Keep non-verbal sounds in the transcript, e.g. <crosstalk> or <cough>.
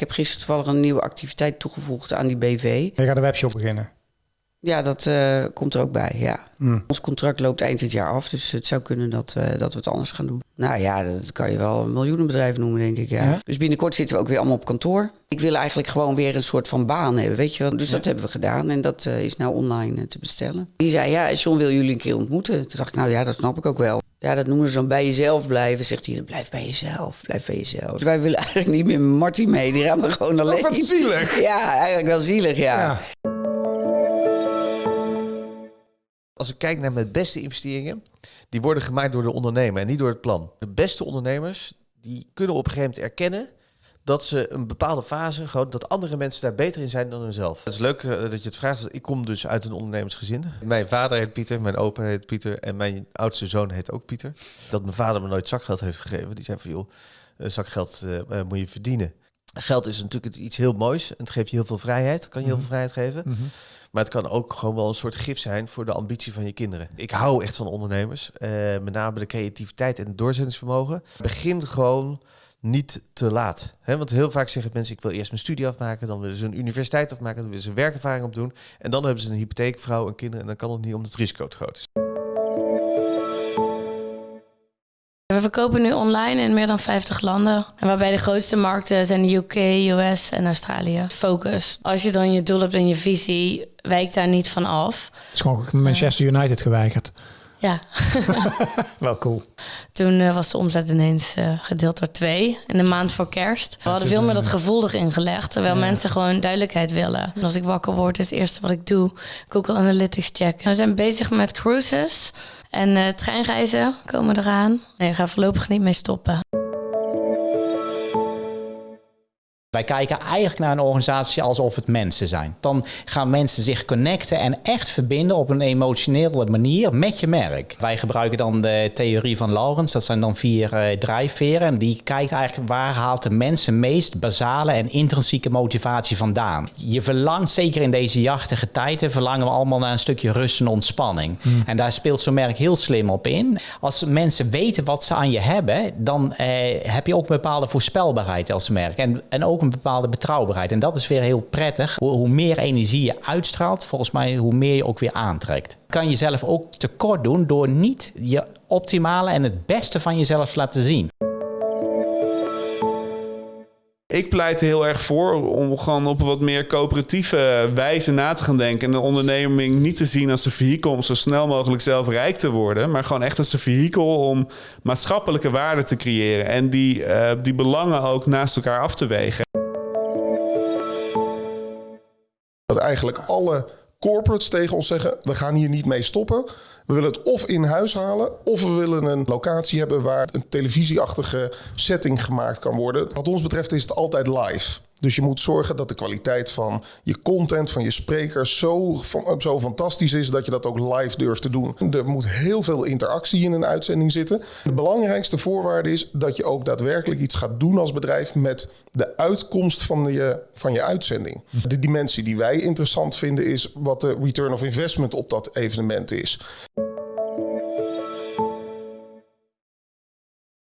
ik heb gisteren toevallig een nieuwe activiteit toegevoegd aan die BV. Je gaat een webshop beginnen. Ja, dat uh, komt er ook bij, ja. Mm. Ons contract loopt eind dit jaar af, dus het zou kunnen dat, uh, dat we het anders gaan doen. Nou ja, dat kan je wel een miljoenenbedrijf noemen, denk ik, ja. ja. Dus binnenkort zitten we ook weer allemaal op kantoor. Ik wil eigenlijk gewoon weer een soort van baan hebben, weet je wel. Dus ja. dat hebben we gedaan en dat uh, is nou online te bestellen. Die zei, ja, John wil jullie een keer ontmoeten. Toen dacht ik, nou ja, dat snap ik ook wel. Ja, dat noemen ze dan bij jezelf blijven. Zegt hij, blijf bij jezelf, blijf bij jezelf. Dus wij willen <laughs> eigenlijk niet meer Marty mee, die gaan we gewoon alleen. Oh, wat zielig. Ja, eigenlijk wel zielig, ja. Ja. Als ik kijk naar mijn beste investeringen, die worden gemaakt door de ondernemer en niet door het plan. De beste ondernemers, die kunnen op een gegeven moment erkennen dat ze een bepaalde fase, gewoon dat andere mensen daar beter in zijn dan hunzelf. Het is leuk uh, dat je het vraagt, want ik kom dus uit een ondernemersgezin. Mijn vader heet Pieter, mijn opa heet Pieter en mijn oudste zoon heet ook Pieter. Dat mijn vader me nooit zakgeld heeft gegeven. Die zei van, joh, uh, zakgeld uh, moet je verdienen. Geld is natuurlijk iets heel moois en het geeft je heel veel vrijheid, kan je heel veel vrijheid geven. Mm -hmm. Maar het kan ook gewoon wel een soort gif zijn voor de ambitie van je kinderen. Ik hou echt van ondernemers. Uh, met name de creativiteit en het doorzettingsvermogen. Begin gewoon niet te laat. Want heel vaak zeggen mensen, ik wil eerst mijn studie afmaken, dan willen ze een universiteit afmaken, dan willen ze een werkervaring opdoen. En dan hebben ze een hypotheek, vrouw en kinderen en dan kan het niet omdat het risico te groot is. We verkopen nu online in meer dan 50 landen. En waarbij de grootste markten zijn de UK, US en Australië. Focus. Als je dan je doel hebt en je visie, wijkt daar niet van af. Het is gewoon Manchester United geweigerd. Ja. <laughs> Wel cool. Toen uh, was de omzet ineens uh, gedeeld door twee in de maand voor kerst. We hadden veel meer dat gevoel erin gelegd, terwijl ja. mensen gewoon duidelijkheid willen. En als ik wakker word, is het eerste wat ik doe Google Analytics checken. We zijn bezig met cruises en uh, treinreizen komen eraan. Nee, ik ga voorlopig niet mee stoppen. Wij kijken eigenlijk naar een organisatie alsof het mensen zijn. Dan gaan mensen zich connecten en echt verbinden op een emotionele manier met je merk. Wij gebruiken dan de theorie van Lawrence. Dat zijn dan vier uh, drijfveren. En die kijkt eigenlijk waar haalt de mensen meest basale en intrinsieke motivatie vandaan. Je verlangt, zeker in deze jachtige tijden, verlangen we allemaal naar een stukje rust en ontspanning. Mm. En daar speelt zo'n merk heel slim op in. Als mensen weten wat ze aan je hebben, dan eh, heb je ook een bepaalde voorspelbaarheid als merk. En, en ook een bepaalde betrouwbaarheid. En dat is weer heel prettig. Hoe, meer energie je uitstraalt, volgens mij, hoe meer je ook weer aantrekt. Kan je jezelf ook tekort doen door niet je optimale en het beste van jezelf te laten zien. Ik pleit er heel erg voor om gewoon op een wat meer coöperatieve wijze na te gaan denken. En de onderneming niet te zien als een vehikel om zo snel mogelijk zelf rijk te worden. Maar gewoon echt als een vehikel om maatschappelijke waarde te creëren. En die, uh, die belangen ook naast elkaar af te wegen. Dat eigenlijk alle corporates tegen ons zeggen: we gaan hier niet mee stoppen. We willen het of in huis halen, of we willen een locatie hebben waar een televisieachtige setting gemaakt kan worden. Wat ons betreft is het altijd live. Dus je moet zorgen dat de kwaliteit van je content, van je sprekers, zo, zo fantastisch is dat je dat ook live durft te doen. Er moet heel veel interactie in een uitzending zitten. De belangrijkste voorwaarde is dat je ook daadwerkelijk iets gaat doen als bedrijf met de uitkomst van je, van je uitzending. De dimensie die wij interessant vinden is wat de return of investment op dat evenement is.